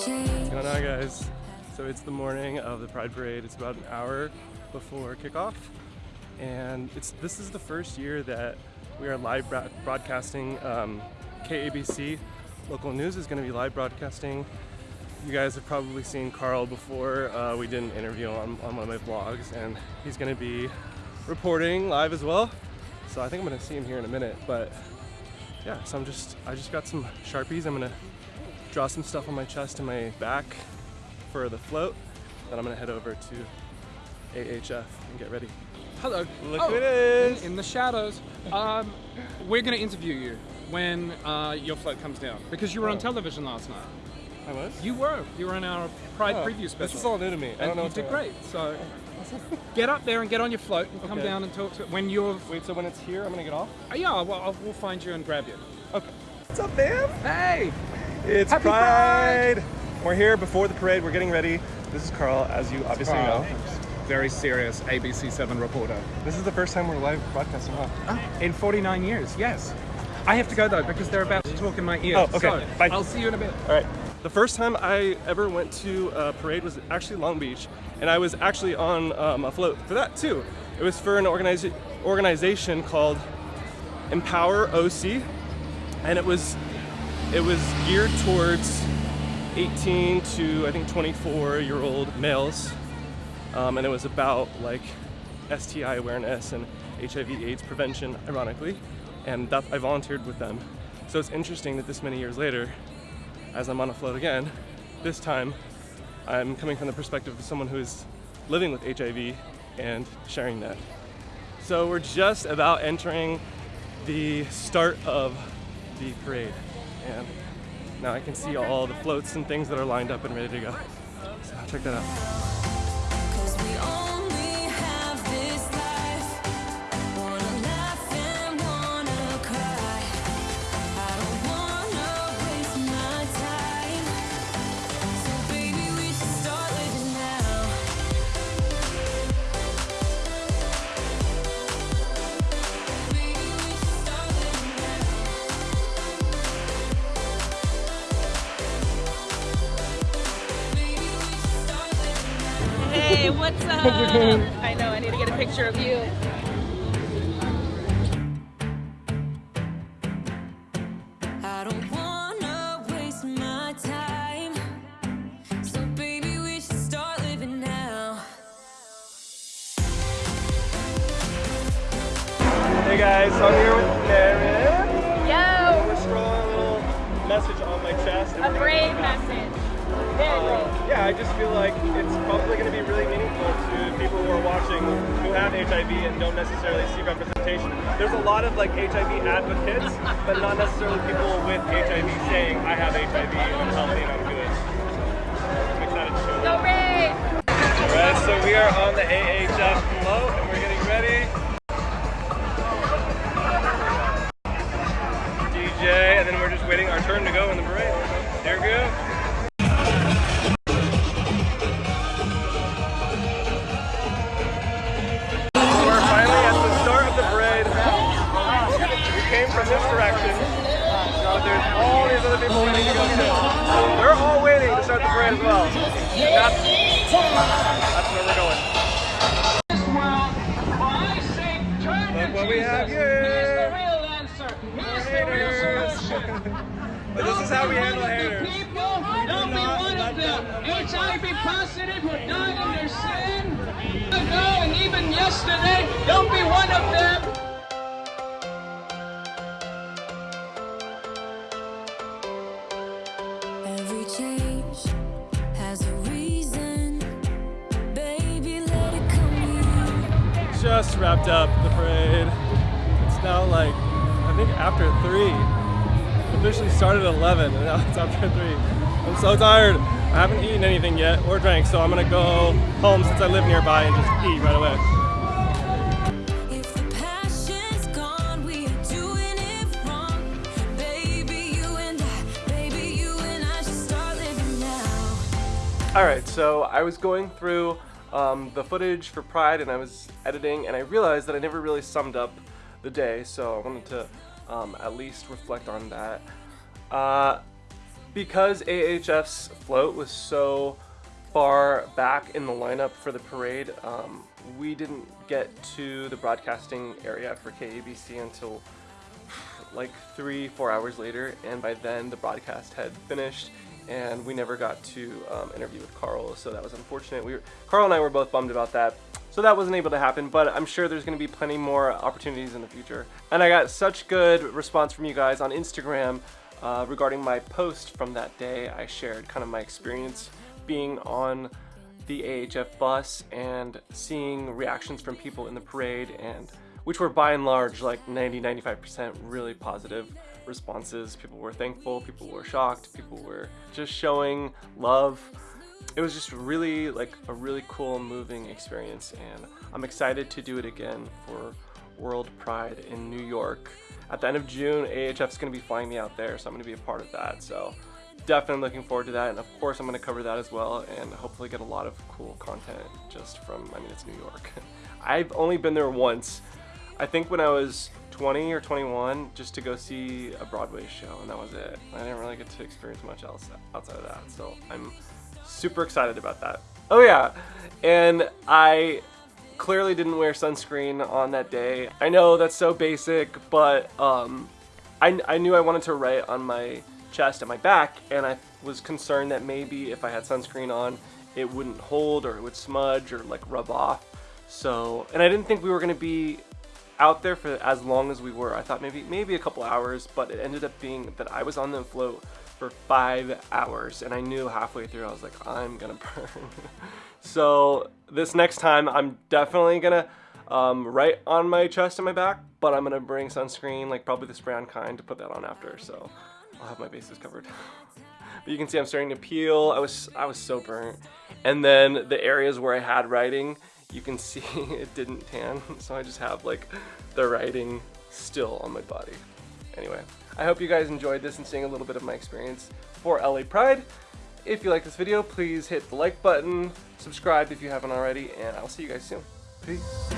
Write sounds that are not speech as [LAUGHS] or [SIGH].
What's going on guys? So it's the morning of the Pride Parade. It's about an hour before kickoff. And it's this is the first year that we are live broadcasting. Um, KABC local news is going to be live broadcasting. You guys have probably seen Carl before. Uh, we did an interview on, on one of my vlogs and he's going to be reporting live as well. So I think I'm going to see him here in a minute. But yeah, so I'm just, I just got some Sharpies. I'm going to draw some stuff on my chest and my back for the float. Then I'm gonna head over to AHF and get ready. Hello. Look oh, who it is. In, in the shadows. Um, we're gonna interview you when uh, your float comes down because you were oh. on television last night. I was? You were. You were in our Pride oh, preview special. This is all new to me. I don't know. You did great. So [LAUGHS] get up there and get on your float and come down and talk to when you're. Wait. So when it's here, I'm gonna get off. Uh, yeah. Well, I'll, we'll find you and grab you. Okay. What's up, fam? Hey. It's Happy Pride. Pride. We're here before the parade. We're getting ready. This is Carl, as you obviously Carl. know. Very serious ABC7 reporter. This is the first time we're live broadcasting, huh? Oh, in 49 years, yes. I have to go though because they're about to talk in my ear. Oh, okay. So, Bye. I'll see you in a bit. All right. The first time I ever went to a parade was actually Long Beach, and I was actually on um, a float for that too. It was for an organiza organization called Empower OC, and it was it was geared towards 18 to I think 24 year old males. Um, and it was about like STI awareness and HIV AIDS prevention ironically. And that I volunteered with them. So it's interesting that this many years later as I'm on a float again this time I'm coming from the perspective of someone who is living with HIV and sharing that. So we're just about entering the start of the parade and now I can see all the floats and things that are lined up and ready to go. So check that out. What's up? [LAUGHS] I know, I need to get a picture of you. Hey guys, so I'm here with Marin. Yo! We're scrolling a little message on my chest. A brave message. Um, yeah, I just feel like it's probably going to be really meaningful to people who are watching who have HIV and don't necessarily see representation. There's a lot of like HIV advocates, but not necessarily people with HIV saying, I have HIV and I'm healthy and I'm good. So I'm excited to show! Alright, so we are on the AHF float and we're getting ready. DJ, and then we're just waiting our turn to go in the parade. There we go. That's, that's where we're going. Look what we have here. But this is how we handle haters. Don't be one of them. HIV positive who died in their sin. Ago and even yesterday, don't be one of them. Just wrapped up the parade. It's now like, I think after 3. officially started at 11 and now it's after 3. I'm so tired. I haven't eaten anything yet or drank, so I'm gonna go home since I live nearby and just eat right away. Alright, so I was going through um, the footage for Pride and I was editing and I realized that I never really summed up the day so I wanted to um, at least reflect on that. Uh, because AHF's float was so far back in the lineup for the parade, um, we didn't get to the broadcasting area for KABC until like three, four hours later, and by then the broadcast had finished, and we never got to um, interview with Carl, so that was unfortunate. We were, Carl and I were both bummed about that, so that wasn't able to happen, but I'm sure there's going to be plenty more opportunities in the future. And I got such good response from you guys on Instagram uh, regarding my post from that day. I shared kind of my experience being on the AHF bus and seeing reactions from people in the parade and which were by and large like 90-95% really positive responses. People were thankful, people were shocked, people were just showing love. It was just really like a really cool moving experience and I'm excited to do it again for World Pride in New York. At the end of June, AHF is going to be flying me out there, so I'm going to be a part of that. So definitely looking forward to that and of course I'm going to cover that as well and hopefully get a lot of cool content just from, I mean it's New York. [LAUGHS] I've only been there once I think when I was 20 or 21 just to go see a Broadway show and that was it. I didn't really get to experience much else outside of that. So I'm super excited about that. Oh yeah, and I clearly didn't wear sunscreen on that day. I know that's so basic, but um, I, I knew I wanted to write on my chest and my back and I was concerned that maybe if I had sunscreen on it wouldn't hold or it would smudge or like rub off. So, and I didn't think we were gonna be out there for as long as we were. I thought maybe maybe a couple hours, but it ended up being that I was on the float for five hours and I knew halfway through I was like I'm gonna [LAUGHS] burn. So this next time I'm definitely gonna um, write on my chest and my back but I'm gonna bring sunscreen like probably this brown kind to put that on after so I'll have my bases covered. [LAUGHS] But you can see I'm starting to peel. I was I was so burnt. And then the areas where I had writing you can see [LAUGHS] it didn't tan, [LAUGHS] so I just have like the writing still on my body. Anyway, I hope you guys enjoyed this and seeing a little bit of my experience for LA Pride. If you like this video, please hit the like button, subscribe if you haven't already, and I'll see you guys soon. Peace.